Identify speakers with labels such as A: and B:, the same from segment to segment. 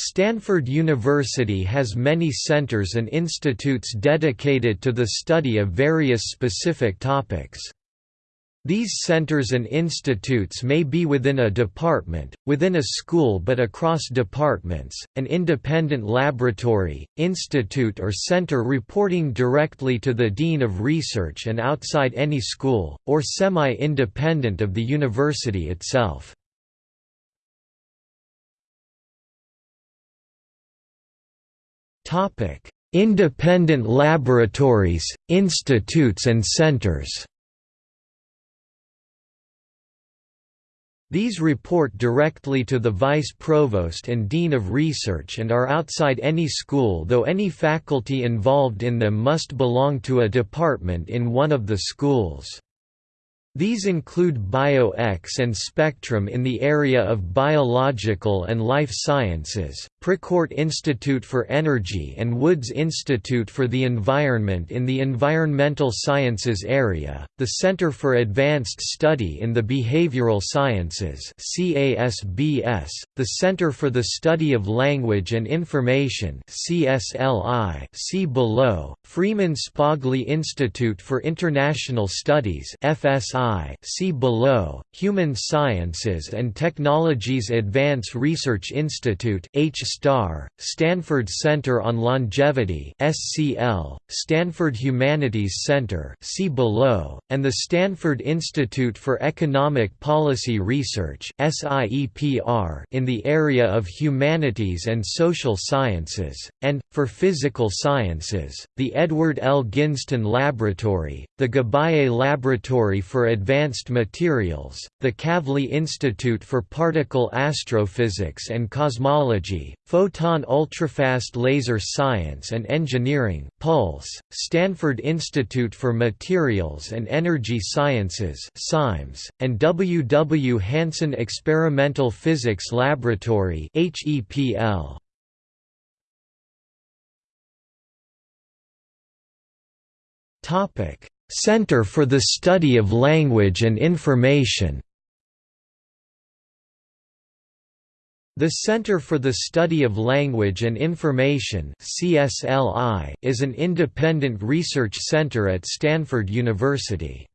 A: Stanford University has many centers and institutes dedicated to the study of various specific topics. These centers and institutes may be within a department, within a school but across departments, an independent laboratory, institute or center reporting directly to the Dean of Research and outside any school, or semi-independent of the university itself. Independent laboratories, institutes and centers These report directly to the Vice Provost and Dean of Research and are outside any school though any faculty involved in them must belong to a department in one of the schools. These include BioX and Spectrum in the area of biological and life sciences, Precourt Institute for Energy and Woods Institute for the Environment in the environmental sciences area, the Center for Advanced Study in the Behavioral Sciences the Center for the Study of Language and Information see below, Freeman Spogli Institute for International Studies FSI see below, Human Sciences and Technologies Advance Research Institute H STAR, Stanford Center on Longevity SCL, Stanford Humanities Center see below, and the Stanford Institute for Economic Policy Research SIEPR in the area of humanities and social sciences, and, for physical sciences, the Edward L. Ginzton Laboratory, the Geballe Laboratory for Advanced Materials, the Kavli Institute for Particle Astrophysics and Cosmology, Photon Ultrafast Laser Science and Engineering Pulse, Stanford Institute for Materials and Energy Sciences SIMES, and W. W. Hansen Experimental Physics Laboratory HEPL. Center for the Study of Language and Information The Center for the Study of Language and Information is an independent research center at Stanford University.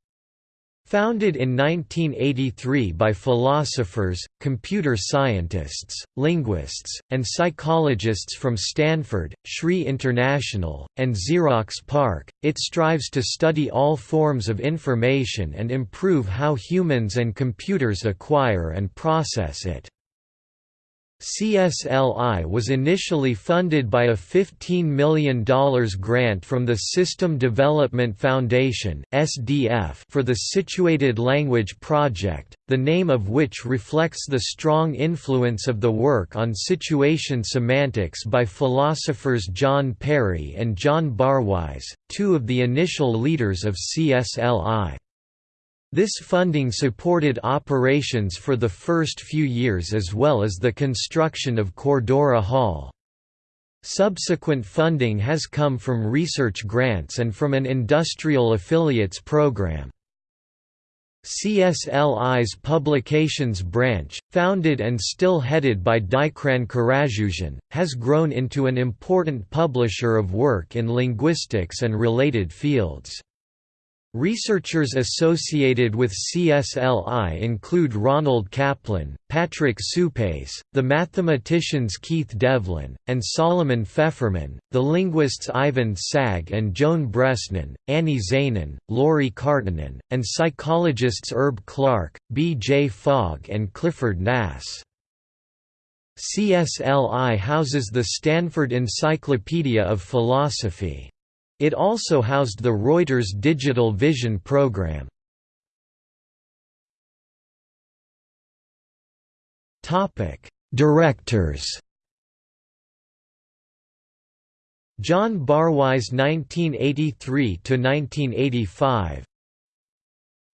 A: Founded in 1983 by philosophers, computer scientists, linguists, and psychologists from Stanford, SRI International, and Xerox PARC, it strives to study all forms of information and improve how humans and computers acquire and process it. CSLI was initially funded by a $15 million grant from the System Development Foundation for the Situated Language Project, the name of which reflects the strong influence of the work on situation semantics by philosophers John Perry and John Barwise, two of the initial leaders of CSLI. This funding supported operations for the first few years as well as the construction of Cordura Hall. Subsequent funding has come from research grants and from an industrial affiliates program. CSLI's publications branch, founded and still headed by Dikran Karagueuzian, has grown into an important publisher of work in linguistics and related fields. Researchers associated with CSLI include Ronald Kaplan, Patrick Suppes, the mathematicians Keith Devlin, and Solomon Feferman, the linguists Ivan Sag and Joan Bresnan, Annie Zaenen, Lauri Karttunen, and psychologists Herb Clark, B. J. Fogg and Clifford Nass. CSLI houses the Stanford Encyclopedia of Philosophy. It also housed the Reuters Digital Vision program. Directors. John Barwise 1983 to 1985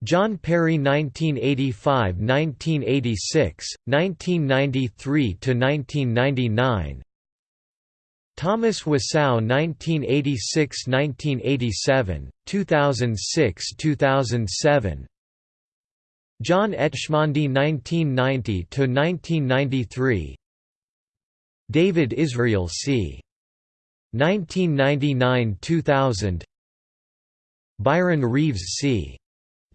A: John Perry 1985–1986, 1993 to 1999 Thomas Wassow 1986–1987, 2006–2007 John Etchemendy 1990–1993 David Israel c. 1999–2000 Byron Reeves c.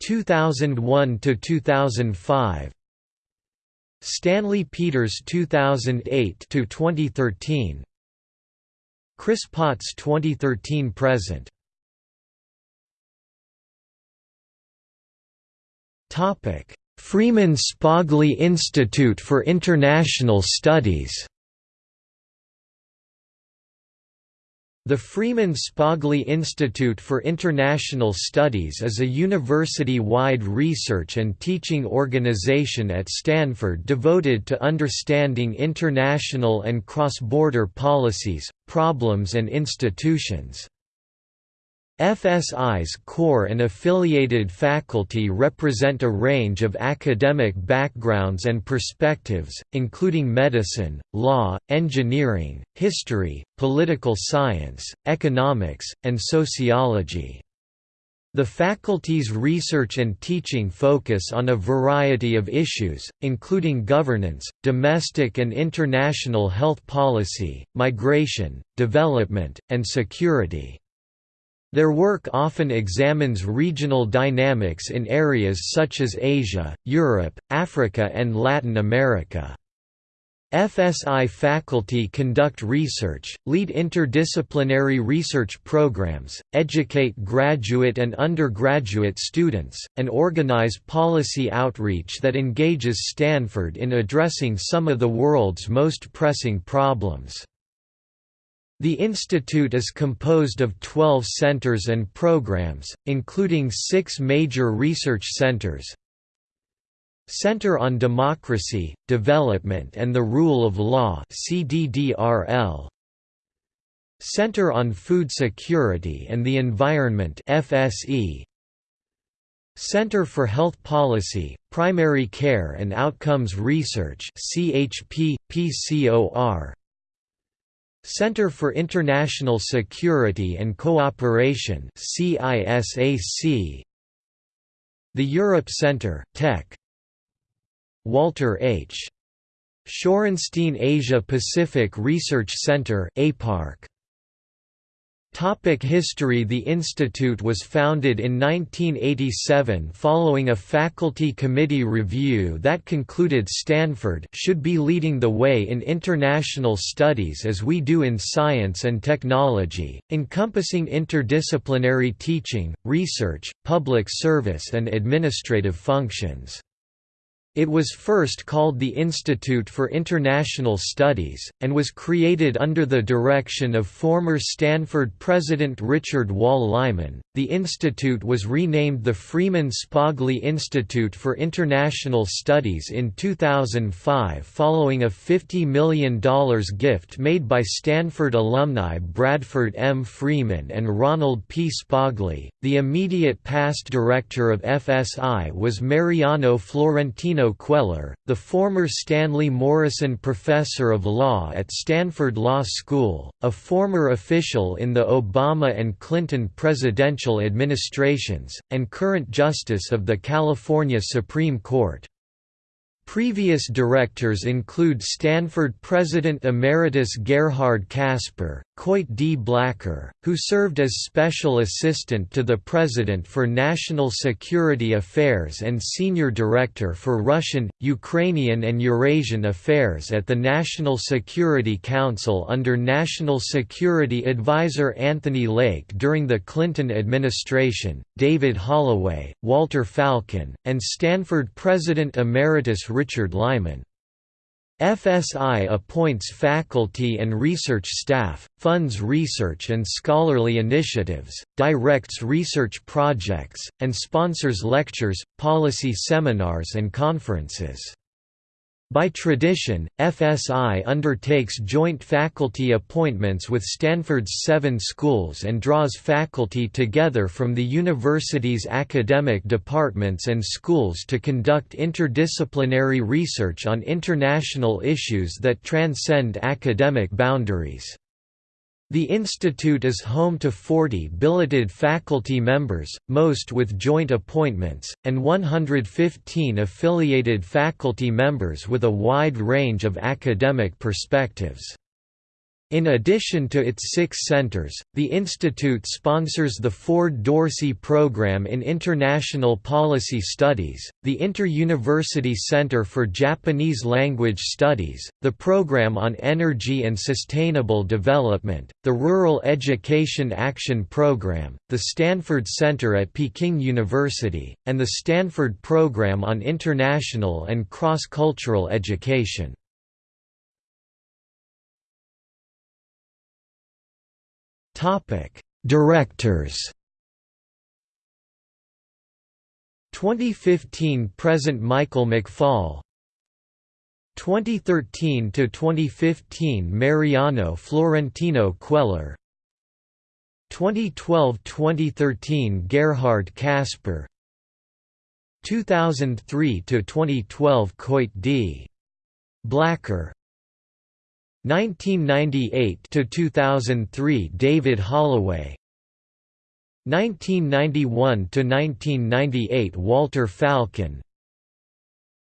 A: 2001–2005 Stanley Peters 2008–2013 Chris Potts 2013 present. Freeman Spogli Institute for International Studies The Freeman Spogli Institute for International Studies is a university-wide research and teaching organization at Stanford devoted to understanding international and cross-border policies, problems and institutions. FSI's core and affiliated faculty represent a range of academic backgrounds and perspectives, including medicine, law, engineering, history, political science, economics, and sociology. The faculty's research and teaching focus on a variety of issues, including governance, domestic and international health policy, migration, development, and security. Their work often examines regional dynamics in areas such as Asia, Europe, Africa and Latin America. FSI faculty conduct research, lead interdisciplinary research programs, educate graduate and undergraduate students, and organize policy outreach that engages Stanford in addressing some of the world's most pressing problems. The institute is composed of 12 centers and programs, including six major research centers. Center on Democracy, Development and the Rule of Law CDDRL, Center on Food Security and the Environment FSE, Center for Health Policy, Primary Care and Outcomes Research CHP, PCOR, Center for International Security and Cooperation CISAC The Europe Center Tech. Walter H. Shorenstein Asia Pacific Research Center APARC Topic history The institute was founded in 1987 following a faculty committee review that concluded Stanford should be leading the way in international studies as we do in science and technology, encompassing interdisciplinary teaching, research, public service and administrative functions. It was first called the Institute for International Studies, and was created under the direction of former Stanford President Richard Wall Lyman. The institute was renamed the Freeman Spogli Institute for International Studies in 2005 following a $50 million gift made by Stanford alumni Bradford M. Freeman and Ronald P. Spogli. The immediate past director of FSI was Mariano Florentino Cuéllar, the former Stanley Morrison Professor of Law at Stanford Law School, a former official in the Obama and Clinton presidential administrations, and current Justice of the California Supreme Court. Previous directors include Stanford President Emeritus Gerhard Casper, Coit D. Blacker, who served as Special Assistant to the President for National Security Affairs and Senior Director for Russian, Ukrainian and Eurasian Affairs at the National Security Council under National Security Advisor Anthony Lake during the Clinton administration, David Holloway, Walter Falcon, and Stanford President Emeritus Richard Lyman. FSI appoints faculty and research staff, funds research and scholarly initiatives, directs research projects, and sponsors lectures, policy seminars and conferences. By tradition, FSI undertakes joint faculty appointments with Stanford's seven schools and draws faculty together from the university's academic departments and schools to conduct interdisciplinary research on international issues that transcend academic boundaries. The institute is home to 40 billeted faculty members, most with joint appointments, and 115 affiliated faculty members with a wide range of academic perspectives. In addition to its six centers, the institute sponsors the Ford Dorsey Program in International Policy Studies, the Inter-University Center for Japanese Language Studies, the Program on Energy and Sustainable Development, the Rural Education Action Program, the Stanford Center at Peking University, and the Stanford Program on International and Cross-Cultural Education. Topic: Directors. 2015 present Michael McFaul 2013 to 2015 Mariano Florentino Cuéllar 2012-2013 Gerhard Casper 2003 to 2012 Coit D. Blacker 1998 to 2003 David Holloway. 1991 to 1998 Walter Falcon.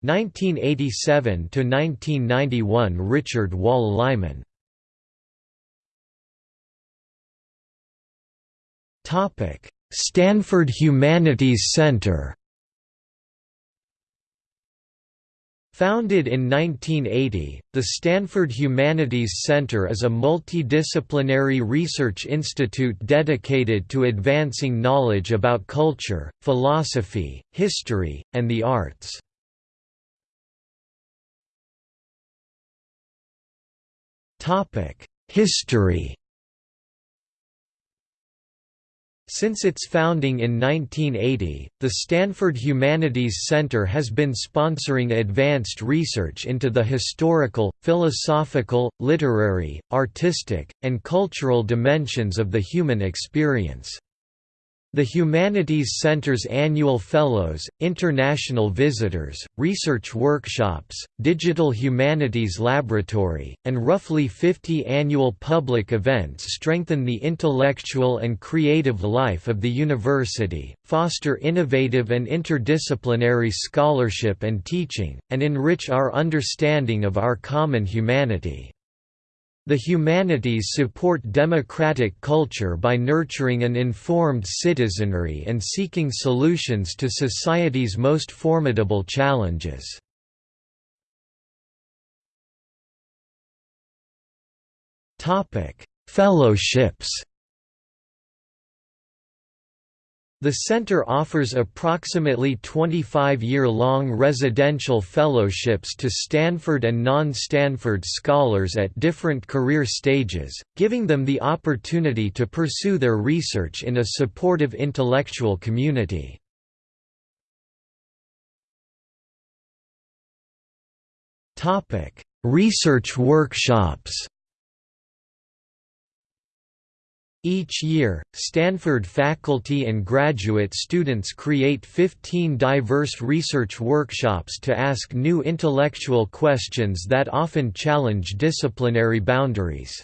A: 1987 to 1991 Richard Wall Lyman. Topic Stanford Humanities Center Founded in 1980, the Stanford Humanities Center is a multidisciplinary research institute dedicated to advancing knowledge about culture, philosophy, history, and the arts. History Since its founding in 1980, the Stanford Humanities Center has been sponsoring advanced research into the historical, philosophical, literary, artistic, and cultural dimensions of the human experience. The Humanities Center's annual Fellows, international visitors, research workshops, digital humanities laboratory, and roughly 50 annual public events strengthen the intellectual and creative life of the university, foster innovative and interdisciplinary scholarship and teaching, and enrich our understanding of our common humanity. The humanities support democratic culture by nurturing an informed citizenry and seeking solutions to society's most formidable challenges. Fellowships the center offers approximately 25-year-long residential fellowships to Stanford and non-Stanford scholars at different career stages, giving them the opportunity to pursue their research in a supportive intellectual community. Research workshops Each year, Stanford faculty and graduate students create 15 diverse research workshops to ask new intellectual questions that often challenge disciplinary boundaries.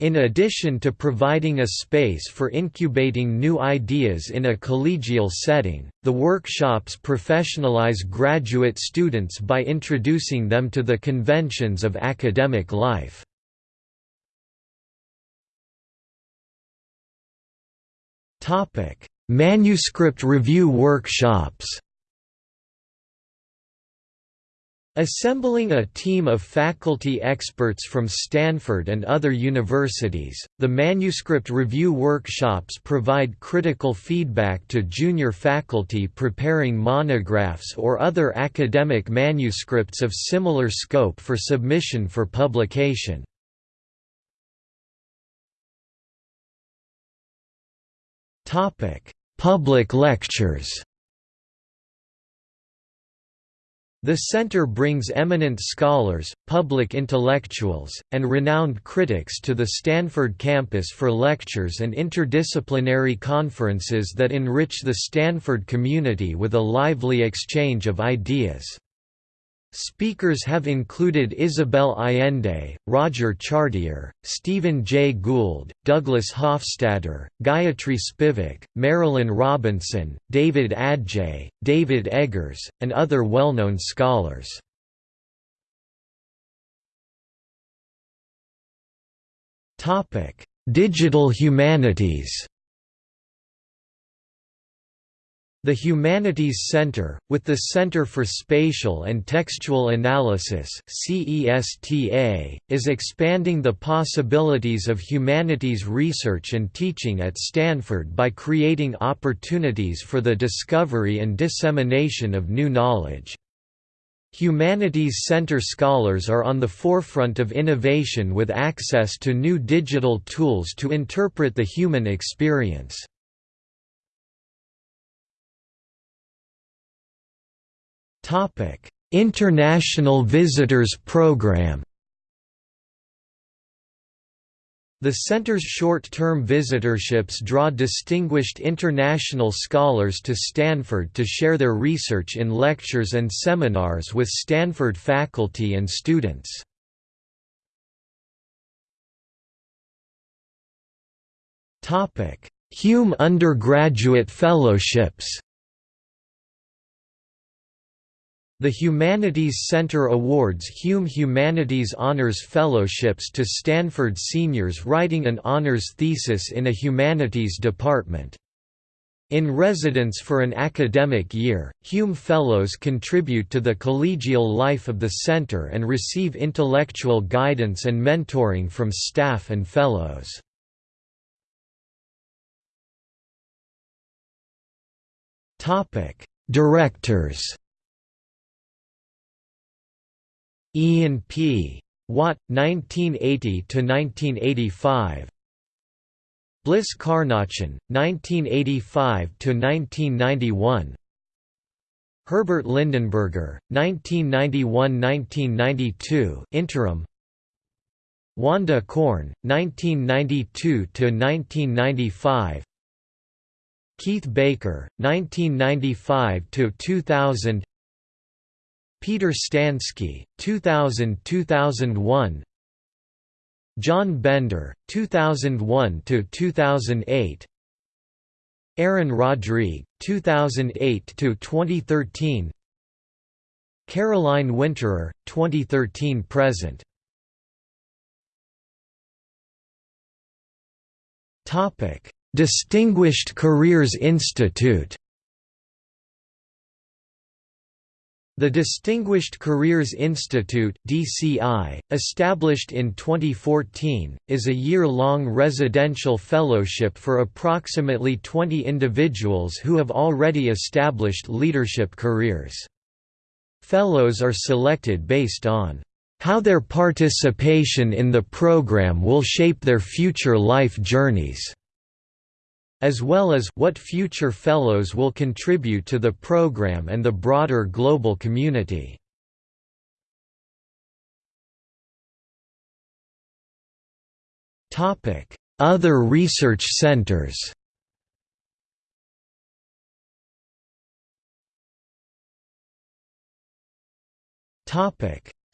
A: In addition to providing a space for incubating new ideas in a collegial setting, the workshops professionalize graduate students by introducing them to the conventions of academic life. Manuscript review workshops. Assembling a team of faculty experts from Stanford and other universities, the manuscript review workshops provide critical feedback to junior faculty preparing monographs or other academic manuscripts of similar scope for submission for publication. Topic: Public lectures. The center brings eminent scholars, public intellectuals, and renowned critics to the Stanford campus for lectures and interdisciplinary conferences that enrich the Stanford community with a lively exchange of ideas. Speakers have included Isabel Allende, Roger Chartier, Stephen Jay Gould, Douglas Hofstadter, Gayatri Spivak, Marilynne Robinson, David Adjaye, David Eggers, and other well-known scholars. Digital humanities The Humanities Center, with the Center for Spatial and Textual Analysis is expanding the possibilities of humanities research and teaching at Stanford by creating opportunities for the discovery and dissemination of new knowledge. Humanities Center scholars are on the forefront of innovation with access to new digital tools to interpret the human experience. International Visitors Program The center's short-term visitorships draw distinguished international scholars to Stanford to share their research in lectures and seminars with Stanford faculty and students. Hume Undergraduate Fellowships The Humanities Center awards Hume Humanities Honors Fellowships to Stanford seniors writing an honors thesis in a humanities department. In residence for an academic year, Hume Fellows contribute to the collegial life of the center and receive intellectual guidance and mentoring from staff and fellows. Directors Ian P. Watt, 1980–1985 Bliss Carnochan, 1985–1991 Herbert Lindenberger, 1991–1992 interim. Wanda Corn, 1992–1995 Keith Baker, 1995–2000 Peter Stansky, 2000–2001 John Bender, 2001–2008 Aaron Rodrigue, 2008–2013 Caroline Winterer, 2013–present Distinguished Careers Institute The Distinguished Careers Institute (DCI), established in 2014, is a year-long residential fellowship for approximately 20 individuals who have already established leadership careers. Fellows are selected based on how their participation in the program will shape their future life journeys as well as what future fellows will contribute to the program and the broader global community. Other research centers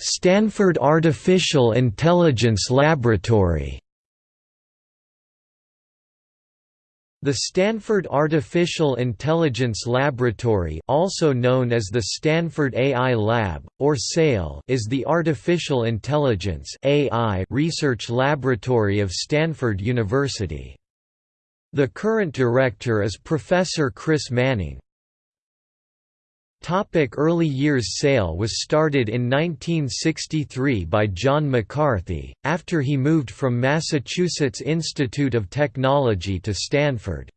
A: Stanford Artificial Intelligence Laboratory The Stanford Artificial Intelligence Laboratory also known as the Stanford AI Lab, or SAIL is the Artificial Intelligence AI research laboratory of Stanford University. The current director is Professor Chris Manning. Topic early years SAIL was started in 1963 by John McCarthy, after he moved from Massachusetts Institute of Technology to Stanford.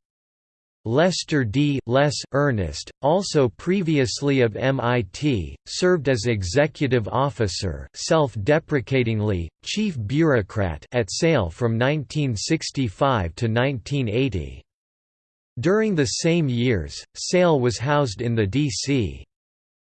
A: Lester D. Les Earnest, also previously of MIT, served as executive officer self-deprecatingly, chief bureaucrat at SAIL from 1965 to 1980. During the same years, SAIL was housed in the D.C.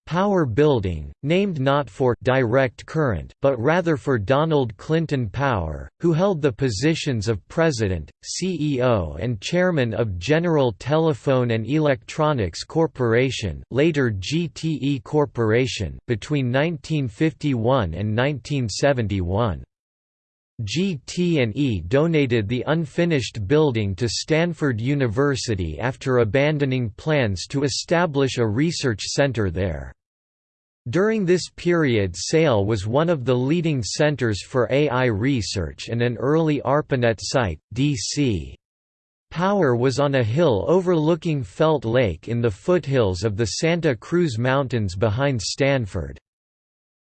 A: Power Building, named not for direct current, but rather for Donald Clinton Power, who held the positions of President, CEO and Chairman of General Telephone and Electronics Corporation later GTE Corporation, between 1951 and 1971. GT&E donated the unfinished building to Stanford University after abandoning plans to establish a research center there. During this period SAIL was one of the leading centers for AI research and an early ARPANET site, DC. Power was on a hill overlooking Felt Lake in the foothills of the Santa Cruz Mountains behind Stanford.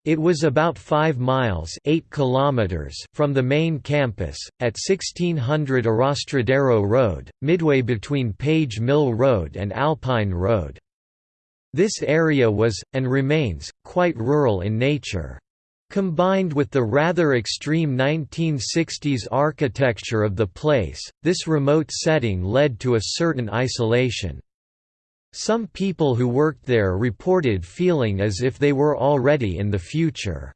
A: It was about 5 miles 8 kilometers from the main campus, at 1600 Arrastradero Road, midway between Page Mill Road and Alpine Road. This area was, and remains, quite rural in nature. Combined with the rather extreme 1960s architecture of the place, this remote setting led to a certain isolation. Some people who worked there reported feeling as if they were already in the future.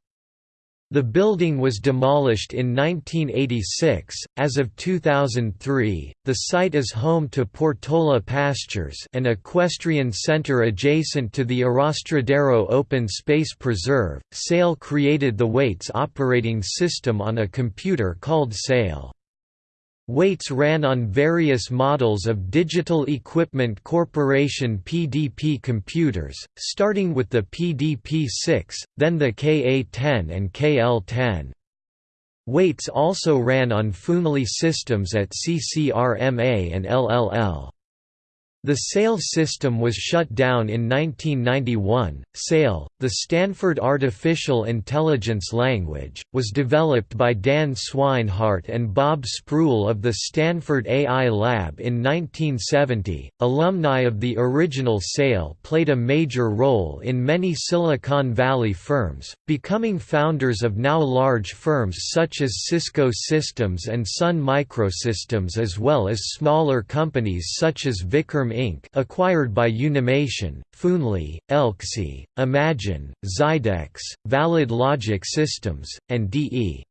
A: The building was demolished in 1986. As of 2003, the site is home to Portola Pastures, an equestrian center adjacent to the Arrastradero Open Space Preserve. SAIL created the WAITS operating system on a computer called SAIL. WAITS ran on various models of Digital Equipment Corporation PDP computers, starting with the PDP-6, then the KA-10 and KL-10. WAITS also ran on Foonly systems at CCRMA and LLL. The SAIL system was shut down in 1991. SAIL, the Stanford Artificial Intelligence Language, was developed by Dan Swinehart and Bob Sproull of the Stanford AI Lab in 1970. Alumni of the original SAIL played a major role in many Silicon Valley firms, becoming founders of now large firms such as Cisco Systems and Sun Microsystems as well as smaller companies such as Vicarm Inc. acquired by Unimation, Foonly, Elxsi, Imagine, Xidex, Valid Logic Systems, and D.E.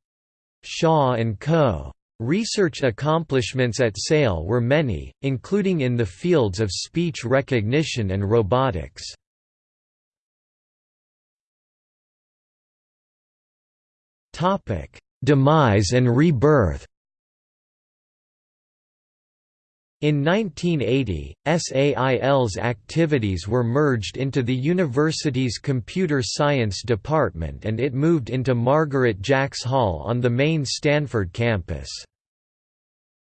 A: Shaw & Co. Research accomplishments at SAIL were many, including in the fields of speech recognition and robotics. Demise and rebirth In 1980, SAIL's activities were merged into the university's Computer Science Department and it moved into Margaret Jacks Hall on the main Stanford campus.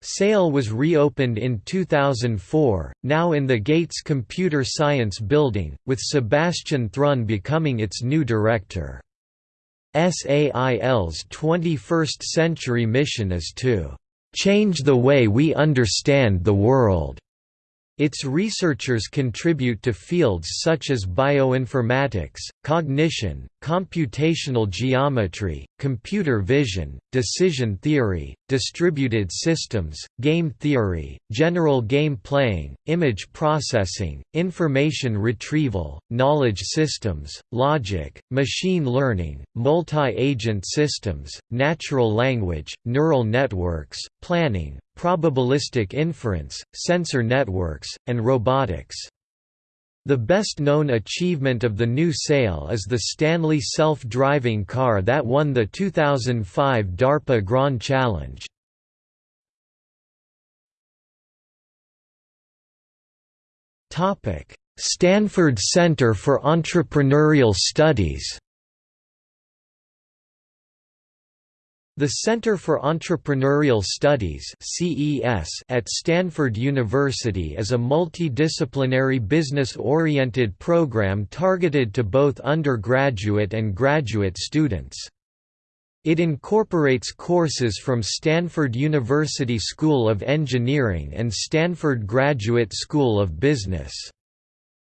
A: SAIL was reopened in 2004, now in the Gates Computer Science Building, with Sebastian Thrun becoming its new director. SAIL's 21st century mission is to change the way we understand the world. Its researchers contribute to fields such as bioinformatics, cognition, computational geometry, computer vision, decision theory, distributed systems, game theory, general game playing, image processing, information retrieval, knowledge systems, logic, machine learning, multi-agent systems, natural language, neural networks, planning, probabilistic inference, sensor networks, and robotics. The best-known achievement of the new SAIL is the Stanley self-driving car that won the 2005 DARPA Grand Challenge. Stanford Center for Entrepreneurial Studies The Center for Entrepreneurial Studies at Stanford University is a multidisciplinary business-oriented program targeted to both undergraduate and graduate students. It incorporates courses from Stanford University School of Engineering and Stanford Graduate School of Business.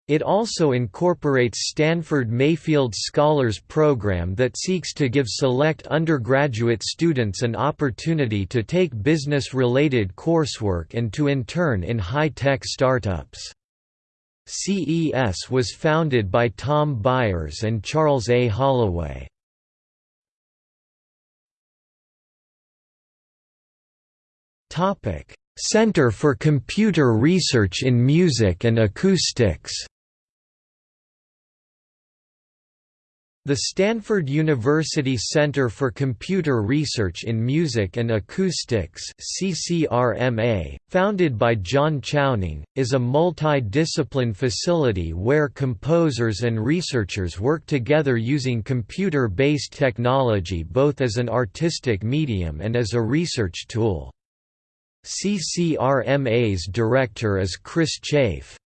A: It also incorporates Stanford Mayfield Scholars Program that seeks to give select undergraduate students an opportunity to take business-related coursework and to intern in high-tech startups. CES was founded by Tom Byers and Charles A. Holloway. Center for Computer Research in Music and Acoustics The Stanford University Center for Computer Research in Music and Acoustics CCRMA, founded by John Chowning, is a multi-discipline facility where composers and researchers work together using computer-based technology both as an artistic medium and as a research tool. CCRMA's director is Chris Chafe.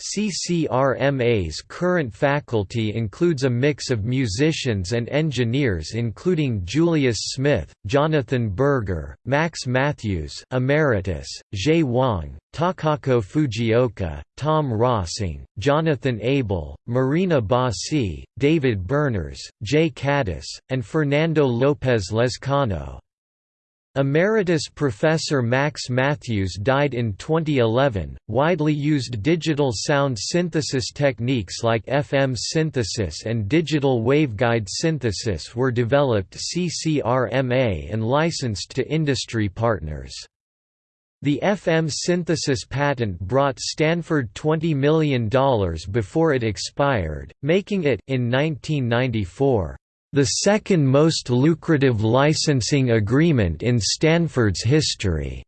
A: CCRMA's current faculty includes a mix of musicians and engineers including Julius Smith, Jonathan Berger, Max Mathews Emeritus, Zhe Wang, Takako Fujioka, Tom Rossing, Jonathan Abel, Marina Bosi, David Berners, Jay Kadis, and Fernando Lopez Lezcano. Emeritus Professor Max Mathews died in 2011. Widely used digital sound synthesis techniques like FM synthesis and digital waveguide synthesis were developed CCRMA and licensed to industry partners. The FM synthesis patent brought Stanford $20 million before it expired, making it in 1994 the second most lucrative licensing agreement in Stanford's history.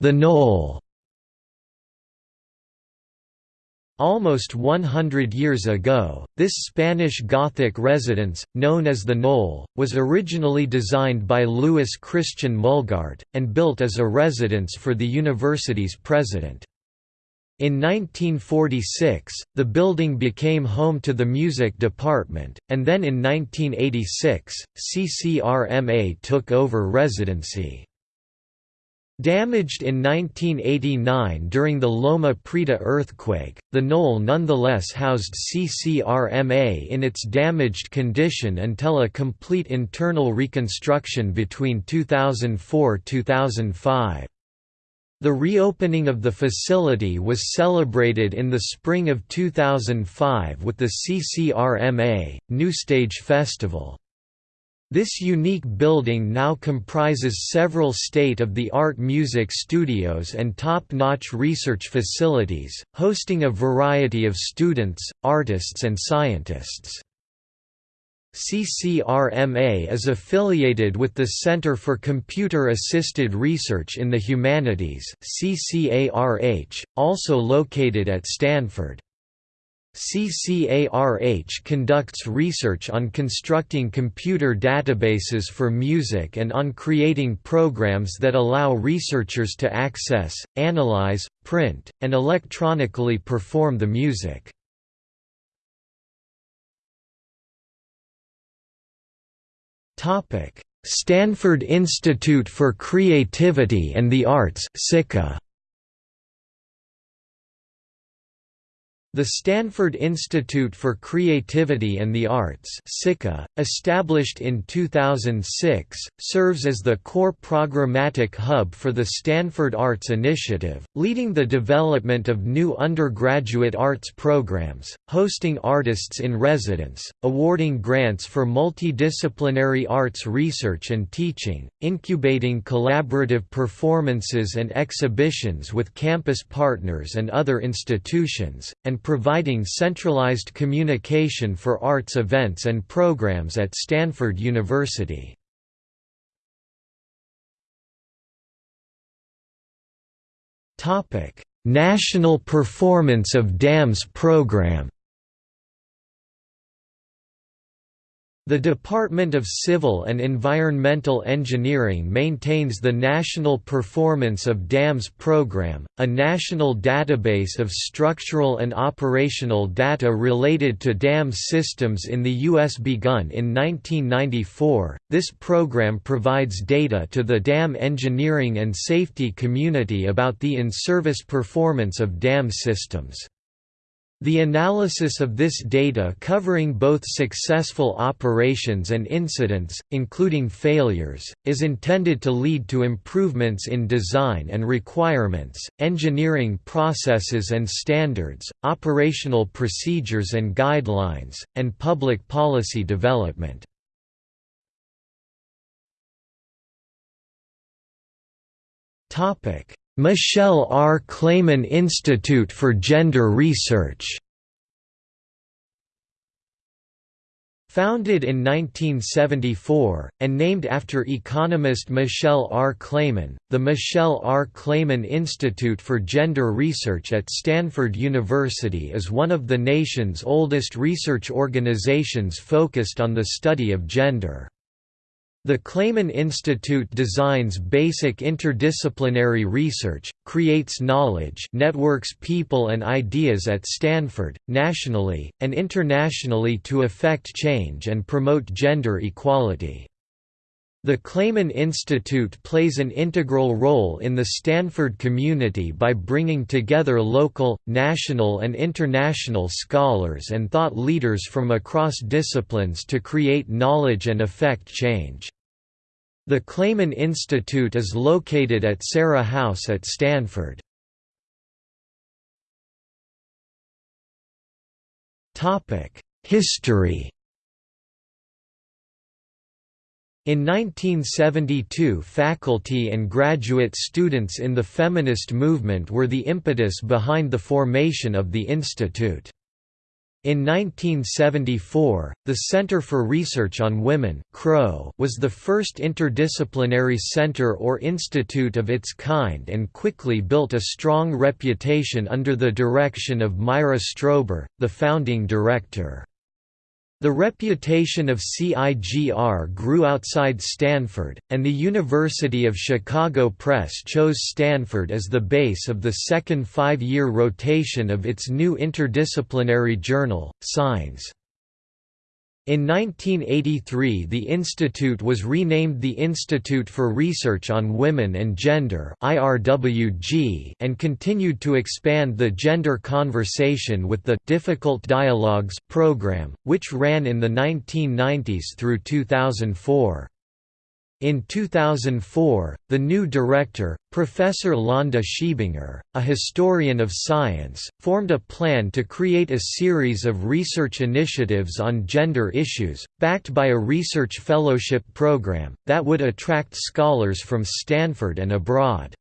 A: The Knoll Almost 100 years ago, this Spanish Gothic residence, known as the Knoll, was originally designed by Louis Christian Mullgardt, and built as a residence for the university's president. In 1946, the building became home to the music department, and then in 1986, CCRMA took over residency. Damaged in 1989 during the Loma Prieta earthquake, the knoll nonetheless housed CCRMA in its damaged condition until a complete internal reconstruction between 2004–2005. The reopening of the facility was celebrated in the spring of 2005 with the CCRMA, New Stage Festival. This unique building now comprises several state-of-the-art music studios and top-notch research facilities, hosting a variety of students, artists and scientists. CCRMA is affiliated with the Center for Computer Assisted Research in the Humanities CCARH, also located at Stanford. CCARH conducts research on constructing computer databases for music and on creating programs that allow researchers to access, analyze, print, and electronically perform the music. Stanford Institute for Creativity and the Arts SICA The Stanford Institute for Creativity and the Arts established in 2006, serves as the core programmatic hub for the Stanford Arts Initiative, leading the development of new undergraduate arts programs, hosting artists in residence, awarding grants for multidisciplinary arts research and teaching, incubating collaborative performances and exhibitions with campus partners and other institutions, and providing centralized communication for arts events and programs at Stanford University. National Performance of Dams Program The Department of Civil and Environmental Engineering maintains the National Performance of Dams Program, a national database of structural and operational data related to dam systems in the U.S. Begun in 1994, this program provides data to the dam engineering and safety community about the in-service performance of dam systems. The analysis of this data covering both successful operations and incidents, including failures, is intended to lead to improvements in design and requirements, engineering processes and standards, operational procedures and guidelines, and public policy development. Michelle R. Clayman Institute for Gender Research Founded in 1974, and named after economist Michelle R. Clayman, the Michelle R. Clayman Institute for Gender Research at Stanford University is one of the nation's oldest research organizations focused on the study of gender. The Clayman Institute designs basic interdisciplinary research, creates knowledge networks people and ideas at Stanford, nationally, and internationally to effect change and promote gender equality. The Clayman Institute plays an integral role in the Stanford community by bringing together local, national and international scholars and thought leaders from across disciplines to create knowledge and effect change. The Clayman Institute is located at Serra House at Stanford. History In 1972 faculty and graduate students in the feminist movement were the impetus behind the formation of the institute. In 1974, the Center for Research on Women was the first interdisciplinary center or institute of its kind and quickly built a strong reputation under the direction of Myra Strober, the founding director. The reputation of CIGR grew outside Stanford, and the University of Chicago Press chose Stanford as the base of the second five-year rotation of its new interdisciplinary journal, Signs. In 1983 the institute was renamed the Institute for Research on Women and Gender and continued to expand the gender conversation with the «Difficult Dialogues» program, which ran in the 1990s through 2004. In 2004, the new director, Professor Londa Schiebinger, a historian of science, formed a plan to create a series of research initiatives on gender issues, backed by a research fellowship program, that would attract scholars from Stanford and abroad.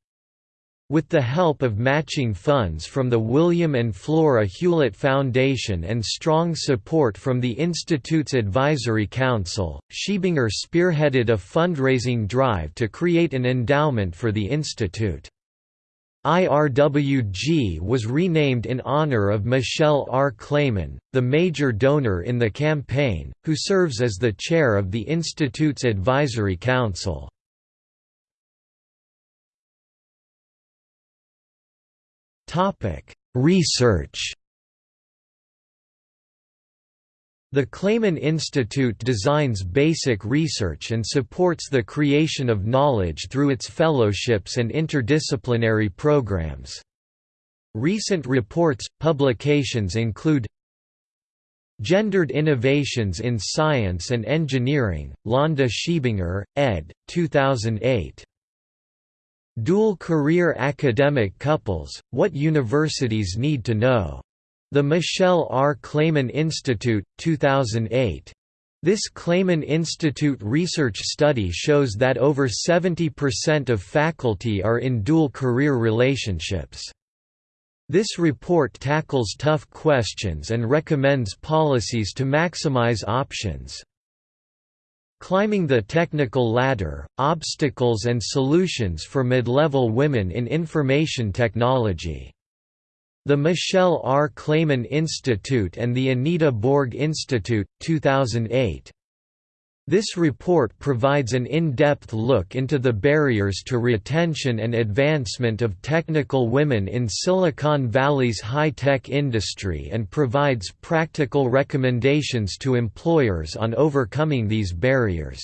A: With the help of matching funds from the William and Flora Hewlett Foundation and strong support from the Institute's Advisory Council, Schiebinger spearheaded a fundraising drive to create an endowment for the institute. IRWG was renamed in honor of Michelle R. Clayman, the major donor in the campaign, who serves as the chair of the Institute's Advisory Council. Research The Clayman Institute designs basic research and supports the creation of knowledge through its fellowships and interdisciplinary programs. Recent reports, publications include Gendered Innovations in Science and Engineering, Londa Schiebinger, ed. 2008. Dual career academic couples, what universities need to know. The Michelle R. Clayman Institute, 2008. This Clayman Institute research study shows that over 70% of faculty are in dual career relationships. This report tackles tough questions and recommends policies to maximize options. Climbing the Technical Ladder, Obstacles and Solutions for Mid-Level Women in Information Technology. The Michelle R. Clayman Institute and the Anita Borg Institute, 2008. This report provides an in-depth look into the barriers to retention and advancement of technical women in Silicon Valley's high-tech industry and provides practical recommendations to employers on overcoming these barriers.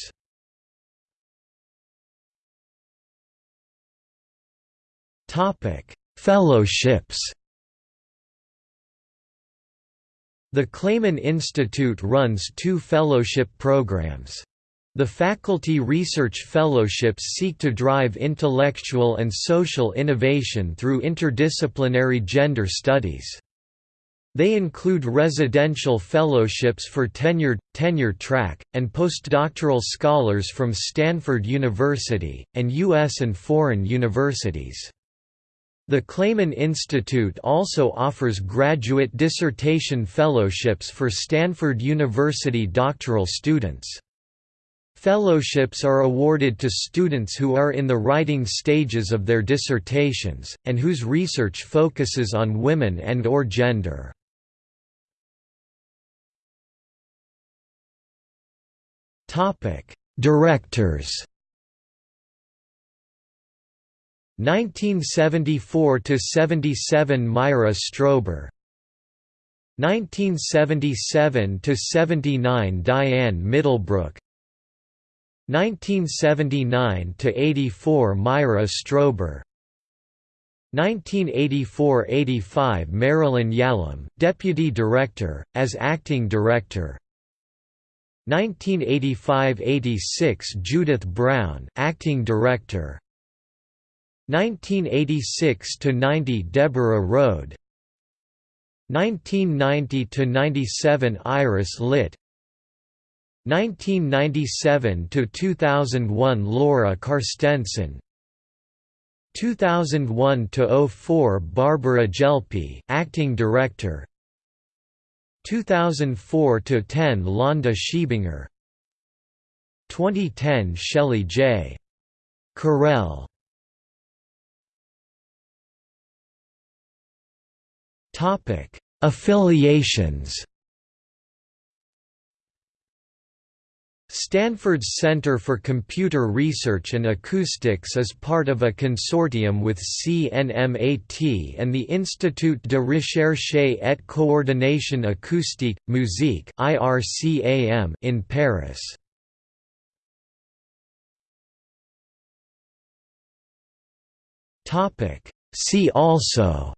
A: Fellowships The Clayman Institute runs two fellowship programs. The Faculty Research Fellowships seek to drive intellectual and social innovation through interdisciplinary gender studies. They include residential fellowships for tenured, tenure track, and postdoctoral scholars from Stanford University, and U.S. and foreign universities. The Clayman Institute also offers graduate dissertation fellowships for Stanford University doctoral students. Fellowships are awarded to students who are in the writing stages of their dissertations, and whose research focuses on women and or gender. Directors 1974 to 77 Myra Strober. 1977 to 79 Diane Middlebrook. 1979 to 84 Myra Strober. 1984–85 Marilyn Yalom, Deputy Director, as Acting Director. 1985–86 Judith Brown, Acting Director 1986–90 Deborah Rhode 1990–97 Iris Litt 1997–2001 Laura Carstensen. 2001–04 Barbara Gelpi acting director. 2004–10 Londa Schiebinger. 2010 Shelley J. Correll Topic: Affiliations. Stanford's Center for Computer Research and Acoustics is part of a consortium with CNMAT and the Institut de Recherche et Coordination Acoustique, Musique in Paris. See also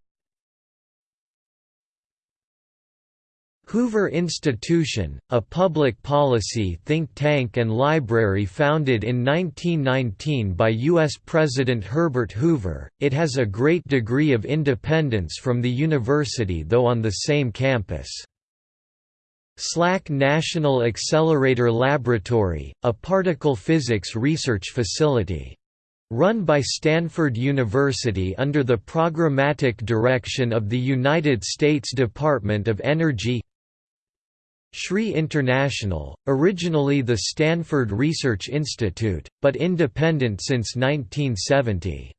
A: Hoover Institution, a public policy think tank and library founded in 1919 by U.S. President Herbert Hoover, it has a great degree of independence from the university though on the same campus. SLAC National Accelerator Laboratory, a particle physics research facility. Run by Stanford University under the programmatic direction of the United States Department of Energy SRI International, originally the Stanford Research Institute, but independent since 1970.